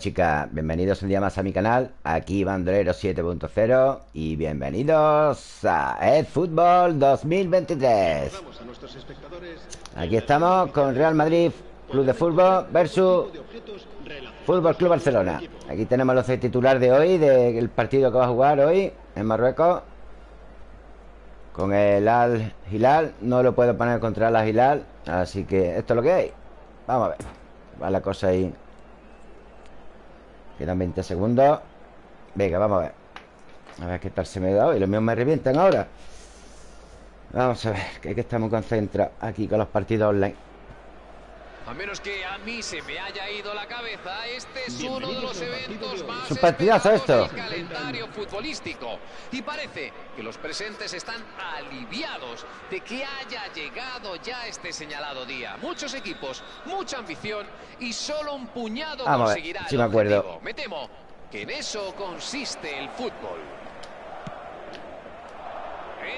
Chicas, bienvenidos un día más a mi canal. Aquí Bandolero 7.0 Y bienvenidos a el Fútbol 2023 Aquí estamos con Real Madrid Club de Fútbol versus Fútbol Club Barcelona. Aquí tenemos los titulares de hoy Del partido que va a jugar hoy En Marruecos. Con el Al Hilal No lo puedo poner contra el Al Hilal Así que esto es lo que hay. Vamos a ver Va la cosa ahí Quedan 20 segundos Venga, vamos a ver. A ver qué tal se me da Y Los míos me revientan ahora. Vamos a ver, que, que estamos concentrados Aquí con los partidos online a menos que a mí se me haya ido la cabeza, este es uno de los eventos más es un partidazo esto. del calendario futbolístico. Y parece que los presentes están aliviados de que haya llegado ya este señalado día. Muchos equipos, mucha ambición y solo un puñado Vamos conseguirá a ver, si me acuerdo. objetivo. Me temo que en eso consiste el fútbol.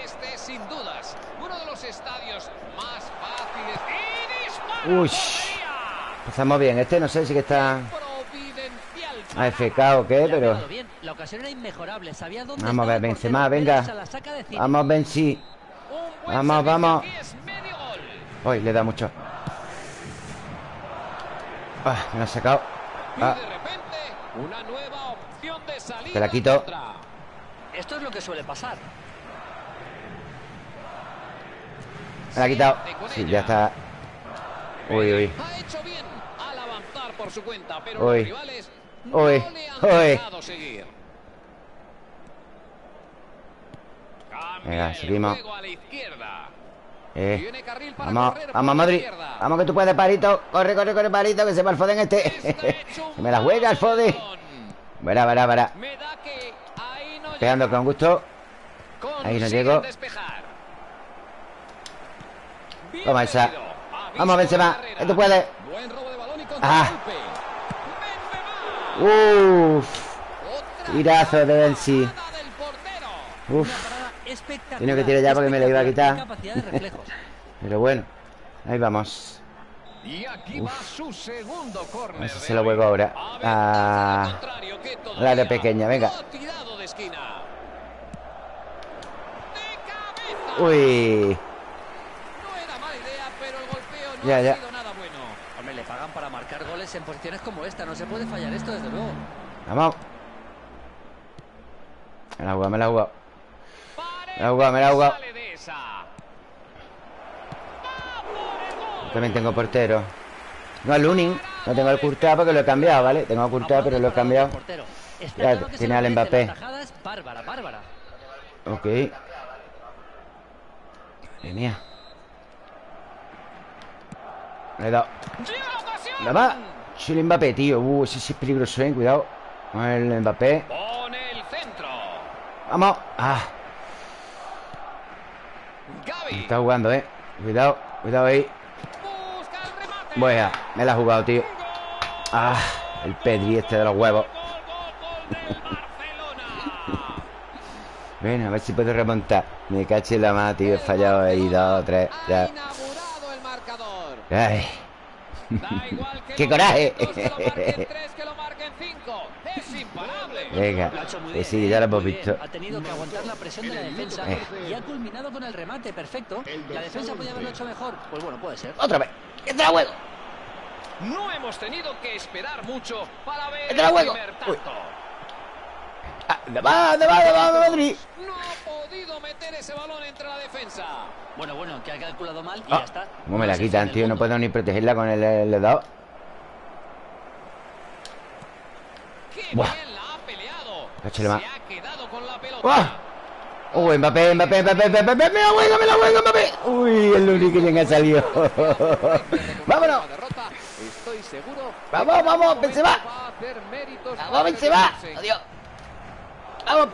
Este es sin dudas uno de los estadios más fáciles y Uy. Empezamos bien Este no sé si que está AFK o qué, pero Vamos a ver, Benzema, venga. Vamos, Benzi Vamos, vamos. y es medio gol. Hoy le da mucho Ah, me lo ha sacado Ah, Te la quito. Esto es lo que suele pasar. me la ha quitado Sí, ya está Uy, uy Ha hecho bien al avanzar por su cuenta, pero Uy. los rivales no Uy. le han Uy. dejado seguir. Cambia Venga, el seguimos. juego a la izquierda. Eh, Tiene carril para Vamos, vamos, Madrid. Vamos que tú puedes, Parito Corre, corre, corre, Parito Que se va el Foden este Se me la juega el Foden. Verá, verá, verá no Pegando con gusto Ahí no llego. Toma esa. Vamos, Benzema tú puedes Buen robo de balón y Ah. Otra Tirazo de parada espectacular. Tiene que tirar ya porque me la iba a quitar. Pero bueno Ahí vamos. Y aquí va su segundo córner. Si se lo juego ahora. Ah. al área pequeña, venga. Uy No era mala idea, pero el golpeo no Ya, ha ya. nada bueno. Hombre, le pagan para marcar goles en posiciones como esta. No se puede fallar esto, desde luego. Vamos Me la he jugado, me la he jugado Me la he jugado, me la he jugado. También tengo portero No el Lunin No tengo el Courtois porque lo he cambiado, ¿vale? Tengo el Courtois pero lo he cambiado Ya, tiene al. Mbappé. Ok Madre mía Le he dado ¡Llega la va. Sí, el Mbappé, tío. Uh, ese sí es peligroso, eh Cuidado. Con el Mbappé. Pone el centro. Vamos. Ah. Está jugando, eh. Cuidado Cuidado ahí. Bueno, me la ha jugado, tío. Ah El Pedri este de los huevos. Bueno, a ver si puedo remontar. Me caché la mano, tío. He fallado ahí dos, tres. Ya. Ay Da igual que ¡Qué coraje! Venga bien, sí, ¿eh? ya lo hemos visto Ha tenido que aguantar la presión de la defensa Eh. y ha culminado con el remate perfecto. La defensa podía haberlo hecho mejor. Pues bueno, puede ser. Otra vez ¡Que te la juego! No hemos tenido que esperar mucho para ver ¡Te la el primer Uy. tanto. ¿Dónde va? ¿Dónde va? ¿Dónde va, Madrid? No ha podido meter ese balón entre la defensa. Bueno, bueno, que ha calculado mal y Ah, ya está. ¿Cómo me la quitan, tío? No puedo ni protegerla con el, el dado Qué Buah. bien la ha peleado. Se ha quedado con la pelota. ¡Buah! ¡Uy, Mbappé, Mbappé, Mbappé, Mbappé! ¡Me la juego, me la juego, Mbappé! ¡Uy, el único que ha salido! ¡Vámonos! Estoy seguro. ¡Vamos, vamos, Benzema! Va a hacer méritos ¡Vamos, Benzema! ¡Adiós! ¡Vamos!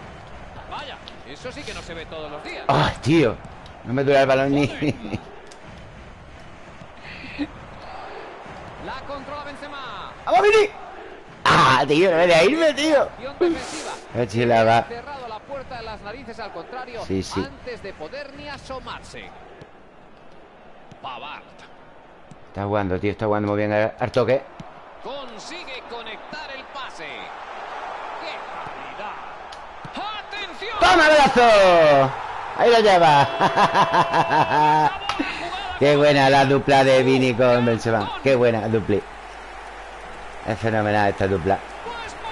Vaya, eso sí que no se ve todos los días. ¡Ay, tío! No me dura el balón ni... La controla Benzema. ¡Vamos, Vini! ¡Ah, tío! ¡No me deja irme, tío! Va. Ha cerrado la puerta de las narices al contrario Sí, sí. antes de poder ni asomarse. Pavard Está jugando, tío Está jugando muy bien al toque consigue conectar el pase. pase. ¡Qué calidad! ¡Atención! ¡Toma, brazo! Ahí lo lleva. Qué buena la dupla de Vini con Benzema. Qué buena dupla. Es fenomenal esta dupla.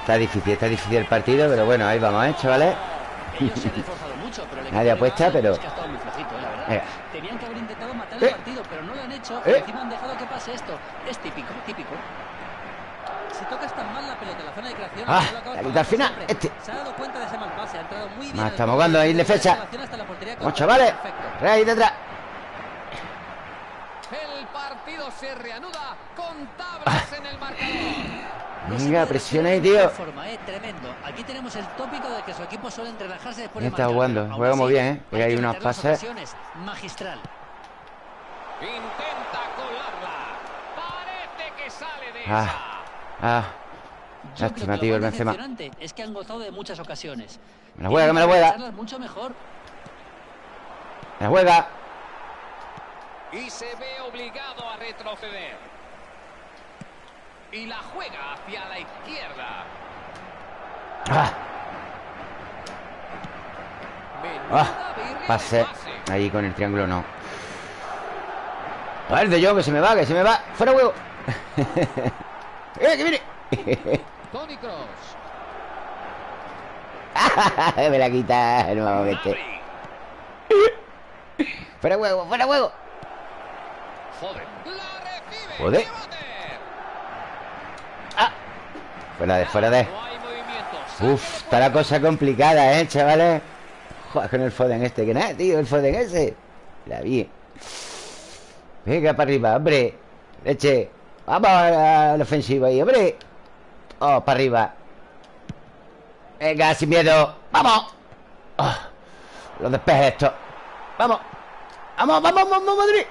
Está difícil, está difícil el partido, pero bueno, ahí vamos, ¿eh, chavales? Nadie apuesta, pero- eh. Tenían que haber intentado matar Eh. el partido, pero no lo han hecho. Eh. Encima han dejado que pase esto. Es típico, típico. Si tocas tan mal la pelota en la zona de creación, Ah, la al final, siempre. este. Se ha dado cuenta de ese mal pase, ha entrado muy bien. Ah, juego, jugando ahí, la defensa. Vamos, chavales. Perfecto. Rey detrás. El partido se reanuda con tablas en el marcador. No se Venga, presiona ahí, tío. Forma, eh, tremendo. Aquí tenemos el tópico de que su equipo relajarse después de está jugando, juega muy bien, ¿eh? Porque hay las pases. Magistral. Intenta colarla. Parece que sale de Ah. esa. Ah, Lástima, tío, lo el Benzema. es que han gozado de muchas ocasiones. me la juega, que me la juega. mucho mejor. Me la juega. Y se ve obligado a retroceder. Y la juega hacia la izquierda. Ah, ah. Pase. Ahí con el triángulo no. A ver, de yo, que se me va, que se me va. ¡Fuera huevo! ¡Eh, que viene! Tony Cross. me la quita nuevamente. ¡Fuera huevo, fuera huevo! Joder. ¡Qué bate! ¡Ah! Fuera de, fuera de. Uf, está la cosa complicada, ¿eh, chavales? Joder, con el Foden este, que nada, tío, el Foden ese. La vi. Venga, para arriba, hombre. Leche. Vamos a la ofensiva ahí, hombre. Oh, para arriba. Venga, sin miedo. ¡Vamos! Oh, los despejes estos. ¡Vamos! ¡Vamos, vamos, vamos, Madrid!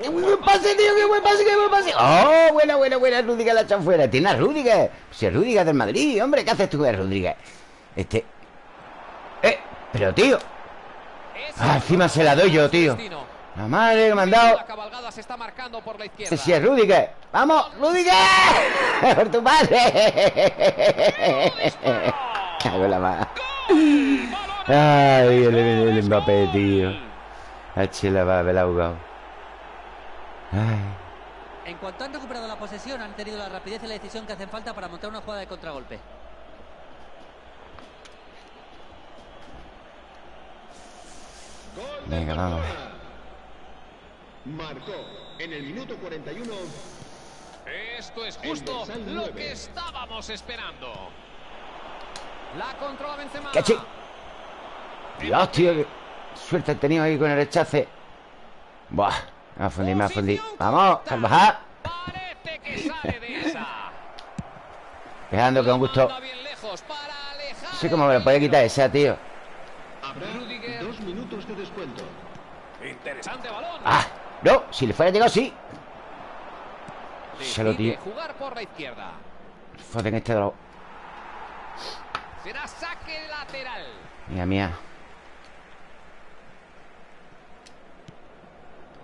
¡Qué buen pase, tío! ¡Qué buen pase, qué buen pase! ¡Oh, buena, buena, buena! Rudiger la echan fuera. Tiene a Rudiger. Si es Rudiger del Madrid, hombre. ¿Qué haces tú con Rudiger? Este... ¡Eh! Pero, tío. Ah, encima se la doy yo, tío. La madre que me han dado. La cabalgada se está marcando por la izquierda. Ese sí es Rudiger. ¡Vamos, Rudiger! ¡Por tu padre! Hago la más. Ay, el, el, el Mbappé, tío. H la va, me la ha jugado. Ay. En cuanto han recuperado la posesión, han tenido la rapidez y la decisión que hacen falta para montar una jugada de contragolpe. Venga, vamos. Marcó en el minuto 41 Esto es justo lo que estábamos esperando. La controla Benzema. ¡Cachi! Dios, tío, qué suerte he tenido ahí con el rechace. Buah, me va a fundir, me va a fundir. Vamos, Carvajal. Parece que sale de esa. Dejando con gusto. No sé cómo me lo puede quitar esa, tío. habrá dos minutos de descuento. Interesante balón. ¡Ah! No, si le fuera llegado, sí. Se lo tío. jugar por la izquierda. Foden este los... Será saque lateral. Mía, mía.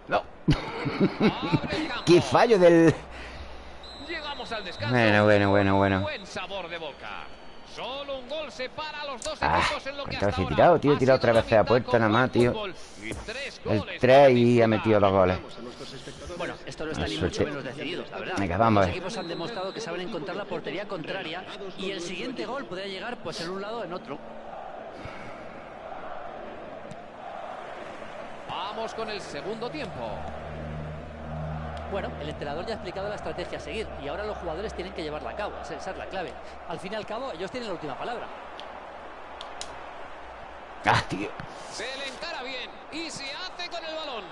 No. ¡Qué fallo del... Llegamos al descanso. Bueno, bueno, bueno, bueno. Buen sabor de boca. Solo un gol separa a los dos Ah, equipos en lo que hasta he tirado, tío, he tirado otra vez a puerta nada más, tío. tres El goles 3 para y ha metido los goles. Bueno, esto no está ni mucho menos decidido, la verdad. Venga, vamos a Los ver. equipos han demostrado que saben encontrar la portería contraria y el siguiente gol podría llegar pues en un lado o en otro. Vamos con el segundo tiempo. Bueno, el entrenador ya ha explicado la estrategia a seguir y ahora los jugadores tienen que llevarla a cabo. Esa esa es la clave. Al fin y al cabo, ellos tienen la última palabra. ¡Ah, tío! Se le encara bien y se hace con el balón.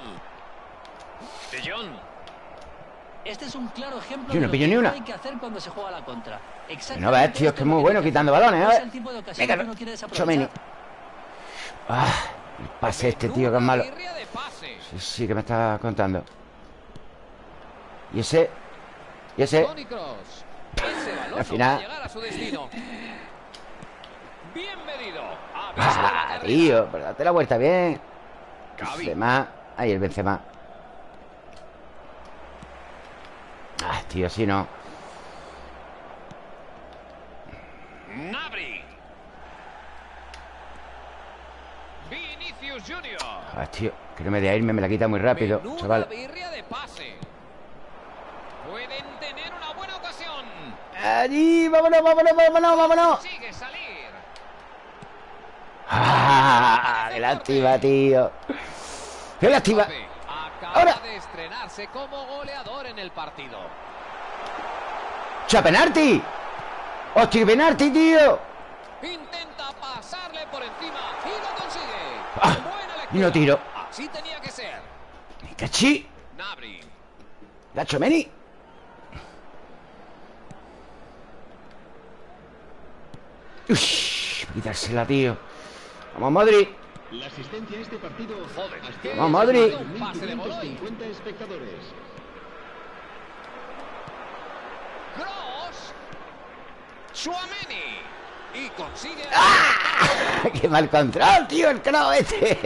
De. Este es un claro ejemplo Yo no de lo pillo que ni una. hay que hacer cuando se juega a la contra. No ves, tío, es que es muy bueno quitando balones, No ¿eh? es el tipo de ocasión Venga, que uno quiere desaprovechar. Chomini. ¡Ah! El pase este, tío, que es malo. Sí, sí, que me está contando. ¿Y ese? ¿Y ese? Al final. ¡Ah, tío! Pero date la vuelta bien. Benzema. Ahí el Benzema. Ah, tío, así no. Nabri. Vinicius Junior. Ah, tío, que no me de irme, me la quita muy rápido, chaval. birria de pase. Pueden tener una buena ocasión. Allí, vámonos, vámonos, vámonos, vámonos. Sigue salir. ¡Ah! ¡Qué lástima, tío! ¡Qué lástima! Acaba Ahora. de estrenarse como goleador en el partido. ¡Cha, penalti! ¡Hostia, penalti, tío! Intenta pasarle por encima y lo consigue. Ah, y no tiro. Así tenía que ser. ¡Me cachí! Nabri. ¡Gacho Meni! ¡Ush! Quitársela, tío. ¡Vamos, Madrid! La asistencia a este partido Joder, Vamos, Madrid. Un pase de gol hoy. 1.550 espectadores. Cross. Suameni. Y consigue. ¡Ah! ¡Qué mal control, tío! El crow este.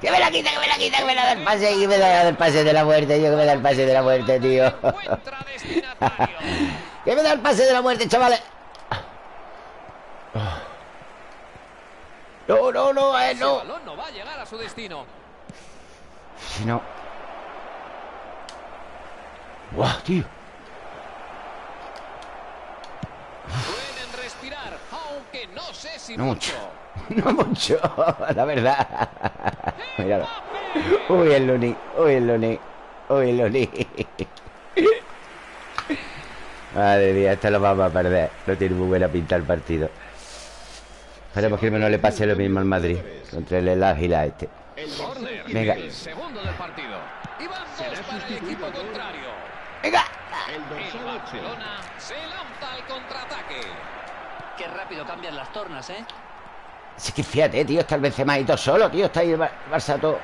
¡Que me la quita, que me la quita, que me la da el pase! ¡Que me da el pase de la muerte, tío! ¡Que me da el pase de la muerte, tío! ¡Que me da el pase de la muerte, chavales! No, no, no, eh, no. balón no va a llegar a su destino. Si no. ¡Guau, tío! Pueden respirar, aunque no sé si No mucho. No mucho, la verdad. Míralo. Uy, el Luni. Uy, el Luni. Uy, el Luni. Madre mía, esto lo vamos a perder. No tiene muy buena pinta el partido. Esperemos que no le pase lo mismo al Madrid. Contra el Águila este. Venga. El segundo del partido. Y van dos Será para el sustituido equipo por- contrario. ¡Venga! El El dorsal 8. Barcelona se lanza al contraataque. Qué rápido cambian las tornas, ¿eh? Es que fíjate, tío, está el Benzema ahí todo solo, tío. Está ahí el Bar- Barça todo.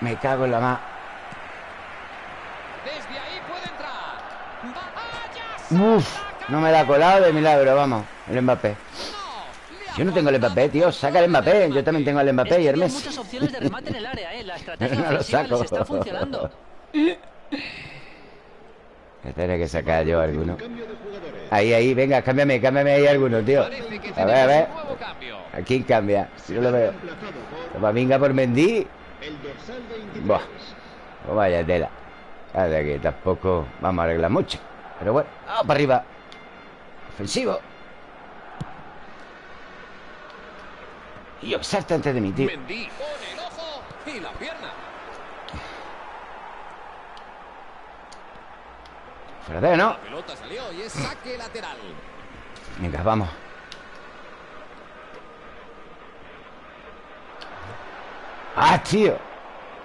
Me cago en la más. Desde ahí puede entrar. Uf, no me la ha colado de milagro, vamos. El Mbappé. Yo no tengo el Mbappé, tío. Saca el Mbappé. Yo también tengo el Mbappé y Messi. muchas opciones de remate en el área, ¿eh? La estrategia No lo saco. les está funcionando. Tendré que sacar yo alguno. Ahí, ahí, venga, cámbiame, cámbiame ahí alguno, tío. A ver, a ver. ¿A quién cambia? Si no lo veo. Reemplazado por Mendy. el dorsal 23. Buah. Oh, vaya tela. Vaya que tampoco vamos a arreglar mucho. Pero bueno, vamos para arriba. Ofensivo. Y salta antes de mí, tío. Mendy pone el ojo y la pierna. Fuera de, ¿no? La pelota salió y es saque lateral. Venga, vamos. ¡Ah, tío!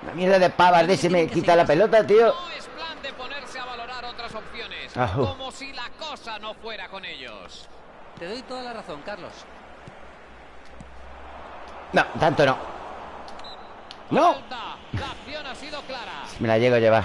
La mierda de pavas de ese me quita la pelota, tío. No es plan de ponerse a valorar otras opciones. Ajú. Como si la cosa no fuera con ellos. Te doy toda la razón, Carlos. No, tanto no. ¡No! Falta. La acción ha sido clara. Me la llego a llevar.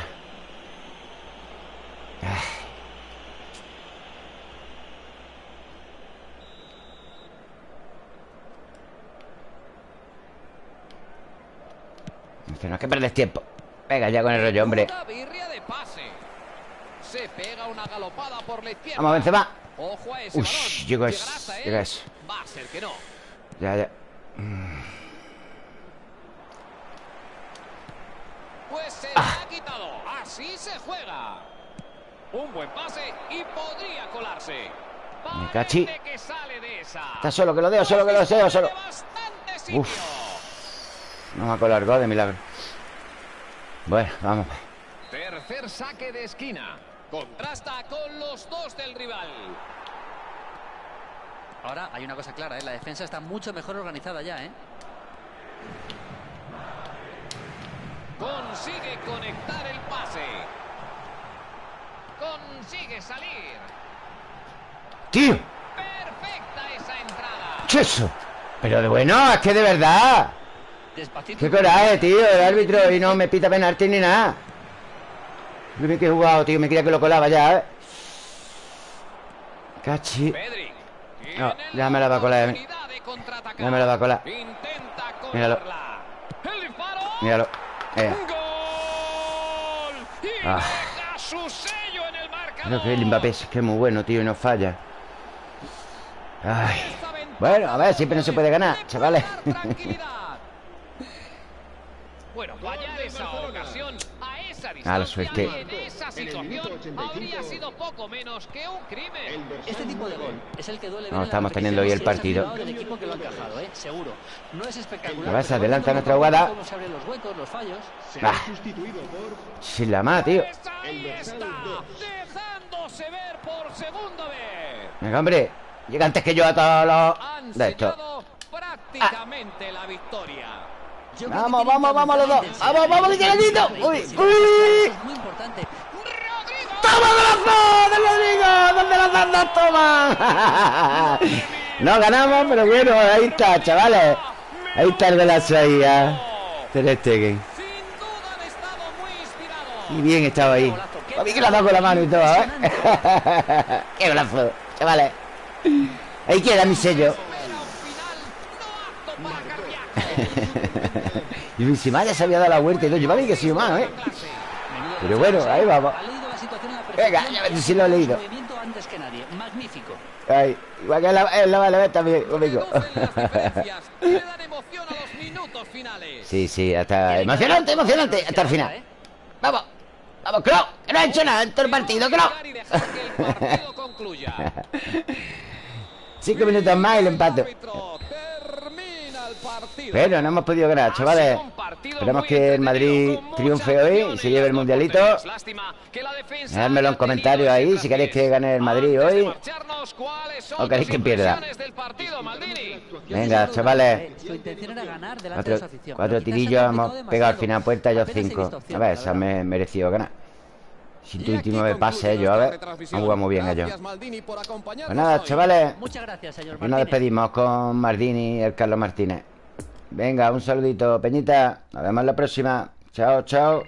No hay que perder tiempo. Venga, ya con el rollo, hombre. Una birria de pase. Se pega una galopada por la izquierda. Vamos, Benzema. Ojo a ese Uy, balón. llegó ¿Llegará eso, él? llega eso. Va a ser que no. Ya, ya. Pues se Ah. la ha quitado. Así se juega. Un buen pase y podría colarse. Me cachi. Parece que sale de esa. Está solo, que lo deo, solo, que lo deseo, solo. Uf. No me ha colado gol de milagro. Bueno, vamos. Tercer saque de esquina. Contrasta con los dos del rival. Ahora hay una cosa clara, ¿eh? La defensa está mucho mejor organizada ya, ¿eh? Consigue conectar el pase. Consigue salir. ¡Tío! Perfecta esa entrada. ¿Qué es eso? Pero de bueno, es que de verdad. Despacito. Qué coraje, tío, el árbitro y no me pita penalti ni nada. Yo me he jugado, tío, me creía que lo colaba ya, ¿eh? Cachi. No, Tiene ya me la va a colar a mí. contraatacar. Ya me la va a colar. Intenta Míralo. Míralo. Eh, ¡Gol! Y Ah. deja su sello en el marcador. creo que el Mbappé es que es muy bueno, tío, y no falla. Ay. Bueno, a ver, siempre no se puede ganar, chavales. Bueno, esa ocasión a esa Ah, la suerte. Y en esa situación habría sido poco menos que un crimen. Este tipo de gol es el que duele No, estamos teniendo hoy el partido. del equipo que lo ha encajado, ¿eh? Seguro. No es espectacular. A ver, se pero adelanta bueno, nuestra cómo- jugada. Ah. Sin la más, tío. Ahí está, dejándose ver por segunda vez. Venga, hombre. Llega antes que yo a todos los... Han De esto. prácticamente la victoria. Yo Vamos, vamos, vamos los dos. Vamos, vamos, Miguelito. Uy, uy. Es muy importante. ¡Toma de Rodrigo! ¿Dónde los dos toman? no ganamos, pero bueno, ahí está, chavales. Ahí está el golazo ahí, ya. Ter. Y bien estaba ahí. A mí que la ha con la mano y todo, ¿eh? ¡Qué golazo, chavales! Ahí queda mi sello. Y mi Simaya se había dado la vuelta y todo. Yo, a mí que soy humano, ¿eh? Pero bueno, ahí vamos. Venga, ya ves y si lo he leído. antes que nadie. Magnífico. Ay, igual que la, en la Vale también, conmigo. Sí, sí, hasta emocionante, emocionante, hasta el final. ¿eh? Vamos, vamos, Crow, que no ha hecho nada en todo el partido, Crow. Cinco minutos más y el empate. Pero no hemos podido ganar, Ha chavales. muy que el Madrid triunfe hoy y se lleve el mundialito. porterías. Lástima que la defensa Dejadme en comentarios ahí si queréis que gane el Madrid hoy. marcharnos, ¿cuáles son o queréis que pierda. Venga, chavales. Cuatro, cuatro tirillos hemos pegado al final puerta he cinco. A ver, verdad. me- merecido ganar. Y 129 aquí pases ellos, a ver. Han jugado muy bien ellos. Pues nada, chavales. Muchas gracias, señor Y nos despedimos con Mardini y el Carlos Martínez. Venga, un saludito, Peñita. Nos vemos la próxima. Chao, chao.